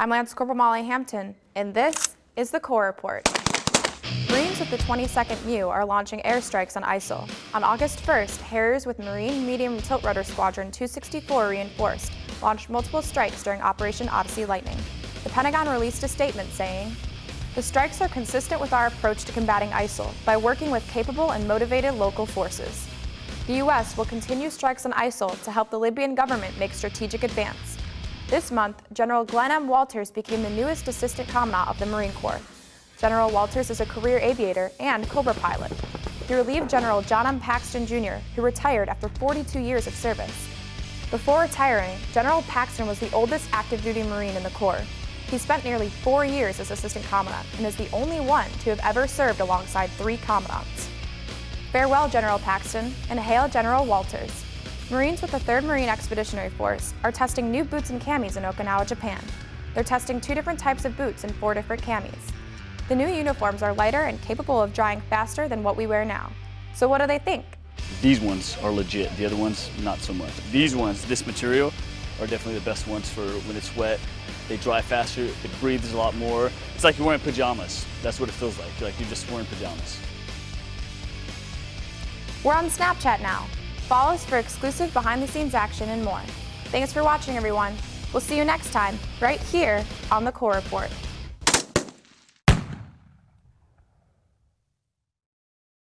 I'm Lance Corporal Molly Hampton, and this is the Corps Report. Marines with the 22nd MEU are launching airstrikes on ISIL. On August 1st, Harriers with Marine Medium Tilt Rotor Squadron 264 Reinforced launched multiple strikes during Operation Odyssey Lightning. The Pentagon released a statement saying, the strikes are consistent with our approach to combating ISIL by working with capable and motivated local forces. The U.S. will continue strikes on ISIL to help the Libyan government make strategic advance. This month, General Glenn M. Walters became the newest Assistant Commandant of the Marine Corps. General Walters is a career aviator and Cobra pilot. He relieved General John M. Paxton Jr., who retired after 42 years of service. Before retiring, General Paxton was the oldest active duty Marine in the Corps. He spent nearly four years as Assistant Commandant and is the only one to have ever served alongside three Commandants. Farewell, General Paxton, and hail General Walters. Marines with the 3rd Marine Expeditionary Force are testing new boots and camis in Okinawa, Japan. They're testing two different types of boots and four different camis. The new uniforms are lighter and capable of drying faster than what we wear now. So what do they think? These ones are legit, the other ones not so much. These ones, this material, are definitely the best ones for when it's wet. They dry faster, it breathes a lot more. It's like you're wearing pajamas. That's what it feels like. You're like you're just wearing pajamas. We're on Snapchat now. Follow us for exclusive behind-the-scenes action and more. Thanks for watching, everyone. We'll see you next time, right here on the Corps Report.